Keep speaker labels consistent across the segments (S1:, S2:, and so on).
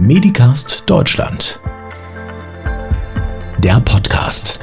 S1: Medicast Deutschland. Der Podcast.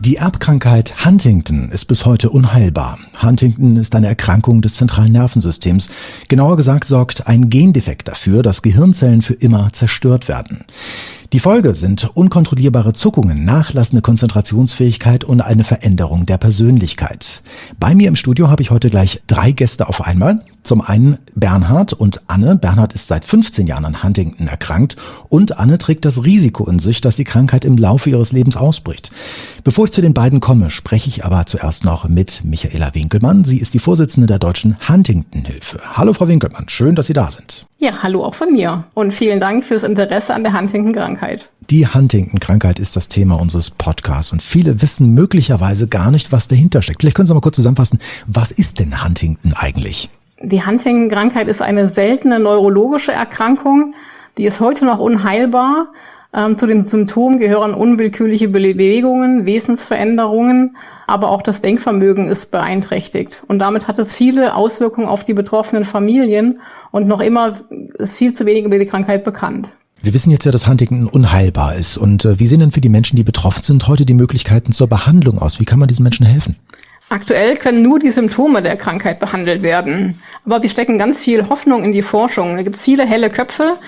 S1: Die Erbkrankheit Huntington ist bis heute unheilbar. Huntington ist eine Erkrankung des zentralen Nervensystems. Genauer gesagt sorgt ein Gendefekt dafür, dass Gehirnzellen für immer zerstört werden. Die Folge sind unkontrollierbare Zuckungen, nachlassende Konzentrationsfähigkeit und eine Veränderung der Persönlichkeit. Bei mir im Studio habe ich heute gleich drei Gäste auf einmal. Zum einen Bernhard und Anne. Bernhard ist seit 15 Jahren an Huntington erkrankt und Anne trägt das Risiko in sich, dass die Krankheit im Laufe ihres Lebens ausbricht. Bevor ich zu den beiden komme, spreche ich aber zuerst noch mit Michaela Winkelmann. Sie ist die Vorsitzende der Deutschen Huntington-Hilfe. Hallo Frau Winkelmann, schön, dass Sie da sind.
S2: Ja, hallo auch von mir und vielen Dank fürs Interesse an der Huntington-Krankheit.
S1: Die Huntington-Krankheit ist das Thema unseres Podcasts und viele wissen möglicherweise gar nicht, was dahinter steckt. Vielleicht können Sie mal kurz zusammenfassen, was ist denn Huntington eigentlich?
S2: Die Huntington-Krankheit ist eine seltene neurologische Erkrankung, die ist heute noch unheilbar. Ähm, zu den Symptomen gehören unwillkürliche Bewegungen, Wesensveränderungen, aber auch das Denkvermögen ist beeinträchtigt. Und damit hat es viele Auswirkungen auf die betroffenen Familien und noch immer ist viel zu wenig über die Krankheit bekannt.
S1: Wir wissen jetzt ja, dass Huntington unheilbar ist. Und äh, wie sehen denn für die Menschen, die betroffen sind, heute die Möglichkeiten zur Behandlung aus? Wie kann man diesen Menschen helfen?
S2: Aktuell können nur die Symptome der Krankheit behandelt werden. Aber wir stecken ganz viel Hoffnung in die Forschung. Da gibt es viele helle Köpfe,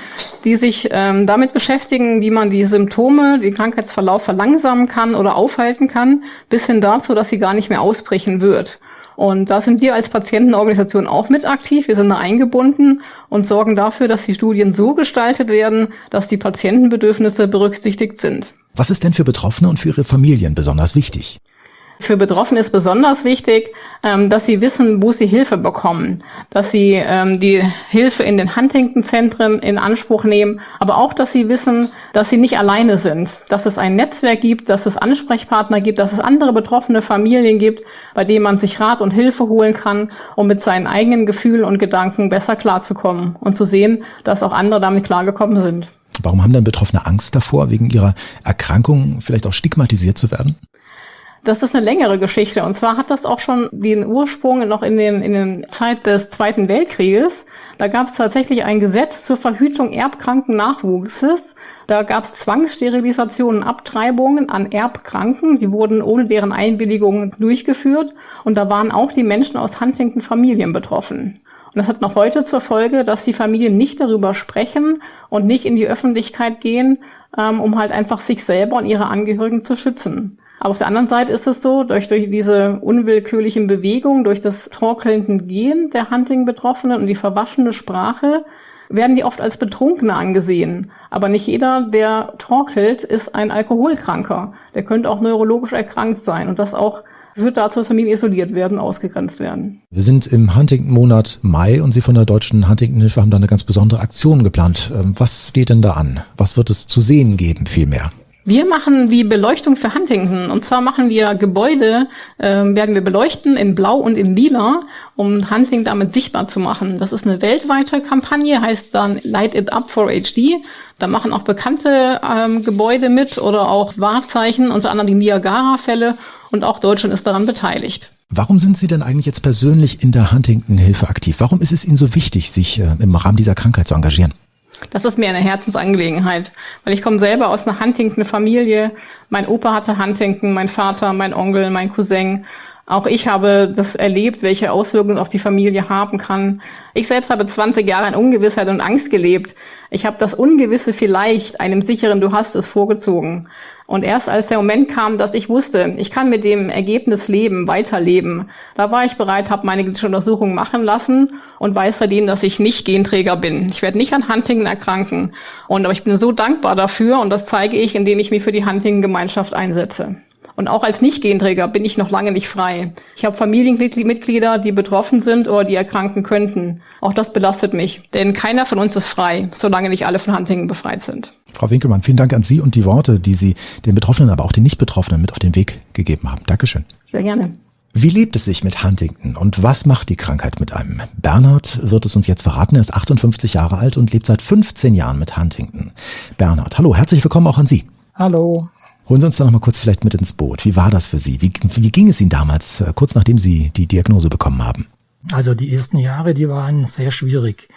S2: die sich ähm, damit beschäftigen, wie man die Symptome, den Krankheitsverlauf verlangsamen kann oder aufhalten kann, bis hin dazu, dass sie gar nicht mehr ausbrechen wird. Und da sind wir als Patientenorganisation auch mit aktiv. Wir sind da eingebunden und sorgen dafür, dass die Studien so gestaltet werden, dass die Patientenbedürfnisse berücksichtigt sind.
S1: Was ist denn für Betroffene und für ihre Familien besonders wichtig?
S2: Für Betroffene ist besonders wichtig, ähm, dass sie wissen, wo sie Hilfe bekommen, dass sie ähm, die Hilfe in den Huntington-Zentren in Anspruch nehmen, aber auch, dass sie wissen, dass sie nicht alleine sind, dass es ein Netzwerk gibt, dass es Ansprechpartner gibt, dass es andere betroffene Familien gibt, bei denen man sich Rat und Hilfe holen kann, um mit seinen eigenen Gefühlen und Gedanken besser klarzukommen und zu sehen, dass auch andere damit klargekommen sind.
S1: Warum haben denn Betroffene Angst davor, wegen ihrer Erkrankung vielleicht auch stigmatisiert zu werden?
S2: Das ist eine längere Geschichte. Und zwar hat das auch schon den Ursprung noch in den, in den Zeit des Zweiten Weltkrieges. Da gab es tatsächlich ein Gesetz zur Verhütung erbkranken Nachwuchses. Da gab es Zwangssterilisationen, Abtreibungen an Erbkranken. Die wurden ohne deren Einwilligung durchgeführt. Und da waren auch die Menschen aus Huntington-Familien betroffen. Und das hat noch heute zur Folge, dass die Familien nicht darüber sprechen und nicht in die Öffentlichkeit gehen, ähm, um halt einfach sich selber und ihre Angehörigen zu schützen. Aber auf der anderen Seite ist es so, durch, durch diese unwillkürlichen Bewegungen, durch das torkelnde Gehen der Hunting-Betroffenen und die verwaschene Sprache, werden die oft als Betrunkene angesehen. Aber nicht jeder, der torkelt, ist ein Alkoholkranker. Der könnte auch neurologisch erkrankt sein und das auch führt dazu, dass Familien isoliert werden, ausgegrenzt werden.
S1: Wir sind im Huntington-Monat Mai und Sie von der Deutschen Huntington-Hilfe haben da eine ganz besondere Aktion geplant. Ähm, was steht denn da an? Was wird es zu sehen geben vielmehr?
S2: Wir machen die Beleuchtung für Huntington. Und zwar machen wir Gebäude, äh, werden wir beleuchten in Blau und in Lila, um Huntington damit sichtbar zu machen. Das ist eine weltweite Kampagne, heißt dann Light It Up for HD. Da machen auch bekannte ähm, Gebäude mit oder auch Wahrzeichen, unter anderem die Niagara-Fälle. Und auch Deutschland ist daran beteiligt.
S1: Warum sind Sie denn eigentlich jetzt persönlich in der Huntington-Hilfe aktiv? Warum ist es Ihnen so wichtig, sich äh, im Rahmen dieser Krankheit zu engagieren?
S2: Das ist mir eine Herzensangelegenheit, weil ich komme selber aus einer Huntington-Familie. Mein Opa hatte Huntington, mein Vater, mein Onkel, mein Cousin. Auch ich habe das erlebt, welche Auswirkungen auf die Familie haben kann. Ich selbst habe 20 Jahre in Ungewissheit und Angst gelebt. Ich habe das Ungewisse vielleicht einem sicheren Du hast es vorgezogen. Und erst als der Moment kam, dass ich wusste, ich kann mit dem Ergebnis leben, weiterleben, da war ich bereit, habe meine genetische Untersuchung machen lassen und weiß seitdem, dass ich nicht Genträger bin. Ich werde nicht an Huntington erkranken. Und aber ich bin so dankbar dafür und das zeige ich, indem ich mich für die Huntington-Gemeinschaft einsetze. Und auch als Nicht-Genträger bin ich noch lange nicht frei. Ich habe Familienmitglieder, die betroffen sind oder die erkranken könnten. Auch das belastet mich, denn keiner von uns ist frei, solange nicht alle von Huntington befreit sind.
S1: Frau Winkelmann, vielen Dank an Sie und die Worte, die Sie den Betroffenen, aber auch den Nicht-Betroffenen mit auf den Weg gegeben haben. Dankeschön.
S2: Sehr gerne.
S1: Wie lebt es sich mit Huntington und was macht die Krankheit mit einem? Bernhard wird es uns jetzt verraten. Er ist 58 Jahre alt und lebt seit 15 Jahren mit Huntington. Bernhard, hallo, herzlich willkommen auch an Sie.
S3: Hallo.
S1: Holen Sie uns da noch mal kurz vielleicht mit ins Boot. Wie war das für Sie? Wie, wie ging es Ihnen damals, äh, kurz nachdem Sie die Diagnose bekommen haben?
S3: Also die ersten Jahre, die waren sehr schwierig.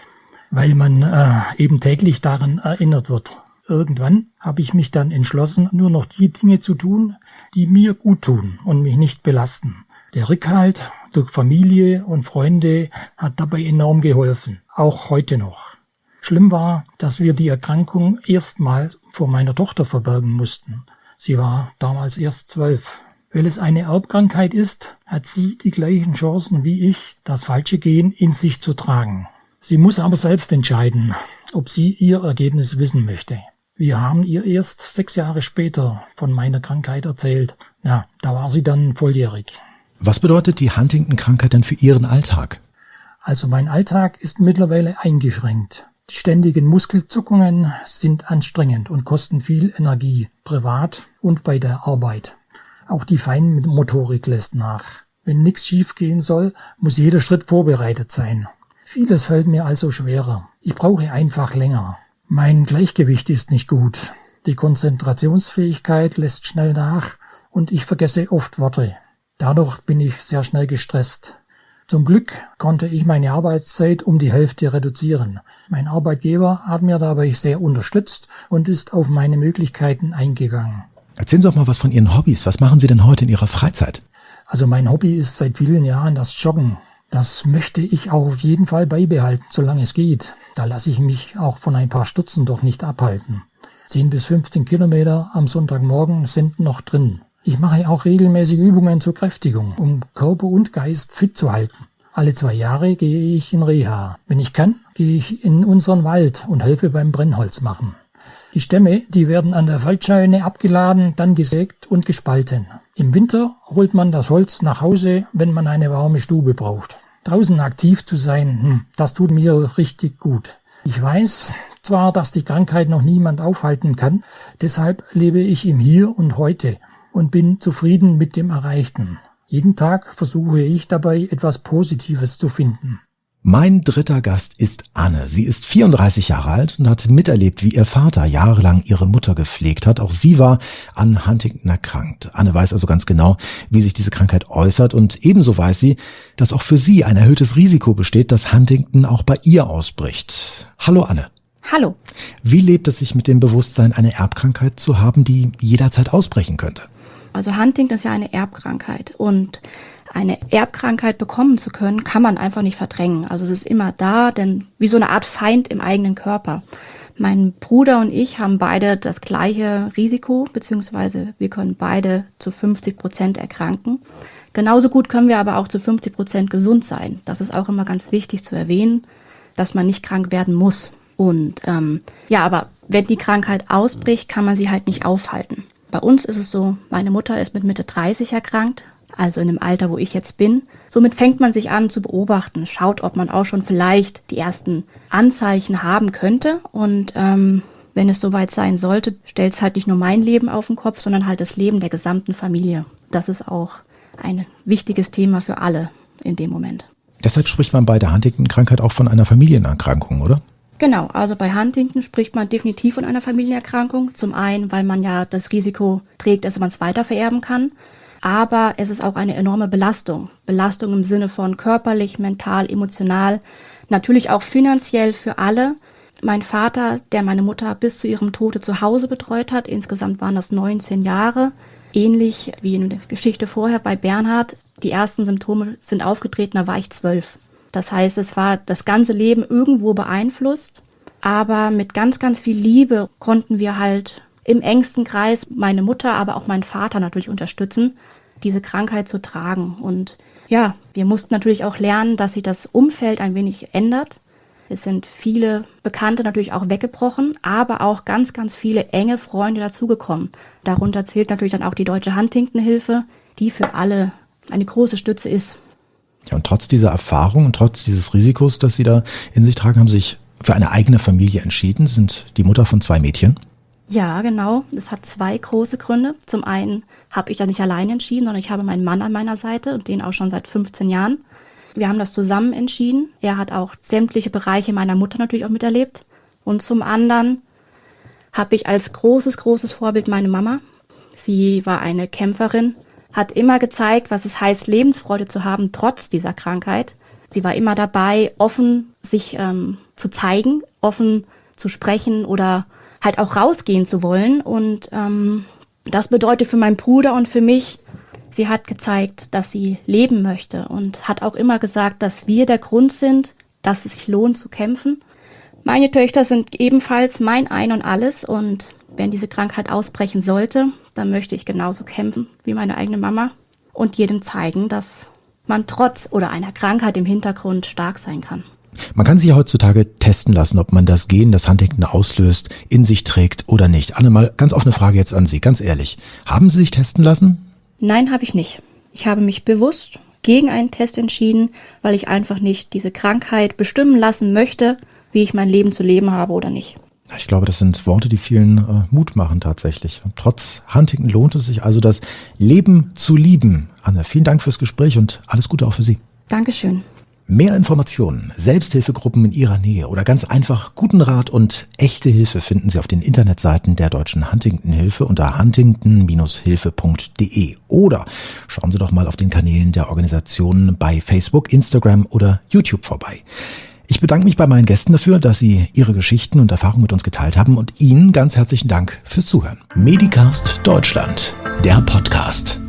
S3: weil man äh, eben täglich daran erinnert wird. Irgendwann habe ich mich dann entschlossen, nur noch die Dinge zu tun, die mir gut tun und mich nicht belasten. Der Rückhalt durch Familie und Freunde hat dabei enorm geholfen, auch heute noch. Schlimm war, dass wir die Erkrankung erstmal vor meiner Tochter verbergen mussten. Sie war damals erst zwölf. Weil es eine Erbkrankheit ist, hat sie die gleichen Chancen wie ich, das falsche Gen in sich zu tragen. Sie muss aber selbst entscheiden, ob sie ihr Ergebnis wissen möchte. Wir haben ihr erst sechs Jahre später von meiner Krankheit erzählt. Ja, da war sie dann volljährig.
S1: Was bedeutet die Huntington-Krankheit denn für Ihren Alltag?
S3: Also mein Alltag ist mittlerweile eingeschränkt. Die ständigen Muskelzuckungen sind anstrengend und kosten viel Energie, privat und bei der Arbeit. Auch die Feinmotorik lässt nach. Wenn nichts schiefgehen soll, muss jeder Schritt vorbereitet sein. Vieles fällt mir also schwerer. Ich brauche einfach länger. Mein Gleichgewicht ist nicht gut. Die Konzentrationsfähigkeit lässt schnell nach und ich vergesse oft Worte. Dadurch bin ich sehr schnell gestresst. Zum Glück konnte ich meine Arbeitszeit um die Hälfte reduzieren. Mein Arbeitgeber hat mir dabei sehr unterstützt und ist auf meine Möglichkeiten eingegangen.
S1: Erzählen Sie doch mal was von Ihren Hobbys. Was machen Sie denn heute in Ihrer Freizeit?
S3: Also mein Hobby ist seit vielen Jahren das Joggen. Das möchte ich auch auf jeden Fall beibehalten, solange es geht. Da lasse ich mich auch von ein paar Stutzen doch nicht abhalten. 10 bis 15 Kilometer am Sonntagmorgen sind noch drin. Ich mache auch regelmäßig Übungen zur Kräftigung, um Körper und Geist fit zu halten. Alle zwei Jahre gehe ich in Reha. Wenn ich kann, gehe ich in unseren Wald und helfe beim Brennholz machen. Die Stämme, die werden an der Waldscheune abgeladen, dann gesägt und gespalten. Im Winter holt man das Holz nach Hause, wenn man eine warme Stube braucht. Draußen aktiv zu sein, hm, das tut mir richtig gut. Ich weiß zwar, dass die Krankheit noch niemand aufhalten kann, deshalb lebe ich im Hier und heute und bin zufrieden mit dem Erreichten. Jeden Tag versuche ich dabei etwas Positives zu finden.
S1: Mein dritter Gast ist Anne. Sie ist 34 Jahre alt und hat miterlebt, wie ihr Vater jahrelang ihre Mutter gepflegt hat. Auch sie war an Huntington erkrankt. Anne weiß also ganz genau, wie sich diese Krankheit äußert und ebenso weiß sie, dass auch für sie ein erhöhtes Risiko besteht, dass Huntington auch bei ihr ausbricht. Hallo Anne.
S4: Hallo.
S1: Wie lebt es sich mit dem Bewusstsein, eine Erbkrankheit zu haben, die jederzeit ausbrechen könnte?
S4: Also Huntington ist ja eine Erbkrankheit und eine Erbkrankheit bekommen zu können, kann man einfach nicht verdrängen. Also es ist immer da, denn wie so eine Art Feind im eigenen Körper. Mein Bruder und ich haben beide das gleiche Risiko, beziehungsweise wir können beide zu 50 Prozent erkranken. Genauso gut können wir aber auch zu 50 Prozent gesund sein. Das ist auch immer ganz wichtig zu erwähnen, dass man nicht krank werden muss. Und ähm, ja, aber wenn die Krankheit ausbricht, kann man sie halt nicht aufhalten. Bei uns ist es so, meine Mutter ist mit Mitte 30 erkrankt, also in dem Alter, wo ich jetzt bin. Somit fängt man sich an zu beobachten, schaut, ob man auch schon vielleicht die ersten Anzeichen haben könnte. Und ähm, wenn es soweit sein sollte, stellt es halt nicht nur mein Leben auf den Kopf, sondern halt das Leben der gesamten Familie. Das ist auch ein wichtiges Thema für alle in dem Moment.
S1: Deshalb spricht man bei der Huntington-Krankheit auch von einer Familienerkrankung, oder?
S4: Genau, also bei Huntington spricht man definitiv von einer Familienerkrankung. Zum einen, weil man ja das Risiko trägt, dass man es weiter vererben kann aber es ist auch eine enorme Belastung. Belastung im Sinne von körperlich, mental, emotional, natürlich auch finanziell für alle. Mein Vater, der meine Mutter bis zu ihrem Tode zu Hause betreut hat, insgesamt waren das 19 Jahre, ähnlich wie in der Geschichte vorher bei Bernhard, die ersten Symptome sind aufgetreten, da war ich zwölf. Das heißt, es war das ganze Leben irgendwo beeinflusst, aber mit ganz, ganz viel Liebe konnten wir halt im engsten Kreis meine Mutter, aber auch meinen Vater natürlich unterstützen, diese Krankheit zu tragen. Und ja, wir mussten natürlich auch lernen, dass sich das Umfeld ein wenig ändert. Es sind viele Bekannte natürlich auch weggebrochen, aber auch ganz, ganz viele enge Freunde dazugekommen. Darunter zählt natürlich dann auch die Deutsche Huntington-Hilfe, die für alle eine große Stütze ist.
S1: Ja, und trotz dieser Erfahrung und trotz dieses Risikos, das Sie da in sich tragen, haben Sie sich für eine eigene Familie entschieden, sind die Mutter von zwei Mädchen.
S4: Ja, genau. Das hat zwei große Gründe. Zum einen habe ich das nicht allein entschieden, sondern ich habe meinen Mann an meiner Seite und den auch schon seit 15 Jahren. Wir haben das zusammen entschieden. Er hat auch sämtliche Bereiche meiner Mutter natürlich auch miterlebt. Und zum anderen habe ich als großes, großes Vorbild meine Mama. Sie war eine Kämpferin, hat immer gezeigt, was es heißt, Lebensfreude zu haben, trotz dieser Krankheit. Sie war immer dabei, offen sich ähm, zu zeigen, offen zu sprechen oder halt auch rausgehen zu wollen. Und ähm, das bedeutet für meinen Bruder und für mich, sie hat gezeigt, dass sie leben möchte und hat auch immer gesagt, dass wir der Grund sind, dass es sich lohnt zu kämpfen. Meine Töchter sind ebenfalls mein Ein und alles und wenn diese Krankheit ausbrechen sollte, dann möchte ich genauso kämpfen wie meine eigene Mama und jedem zeigen, dass man trotz oder einer Krankheit im Hintergrund stark sein kann.
S1: Man kann sich ja heutzutage testen lassen, ob man das Gen, das Huntington auslöst, in sich trägt oder nicht. Anne, mal ganz offene Frage jetzt an Sie, ganz ehrlich. Haben Sie sich testen lassen?
S4: Nein, habe ich nicht. Ich habe mich bewusst gegen einen Test entschieden, weil ich einfach nicht diese Krankheit bestimmen lassen möchte, wie ich mein Leben zu leben habe oder nicht.
S1: Ich glaube, das sind Worte, die vielen äh, Mut machen tatsächlich. Trotz Huntington lohnt es sich also, das Leben zu lieben. Anne, vielen Dank fürs Gespräch und alles Gute auch für Sie.
S4: Dankeschön.
S1: Mehr Informationen, Selbsthilfegruppen in Ihrer Nähe oder ganz einfach guten Rat und echte Hilfe finden Sie auf den Internetseiten der Deutschen Huntington-Hilfe unter huntington-hilfe.de oder schauen Sie doch mal auf den Kanälen der Organisation bei Facebook, Instagram oder YouTube vorbei. Ich bedanke mich bei meinen Gästen dafür, dass sie ihre Geschichten und Erfahrungen mit uns geteilt haben und Ihnen ganz herzlichen Dank fürs Zuhören. Medicast Deutschland, der Podcast.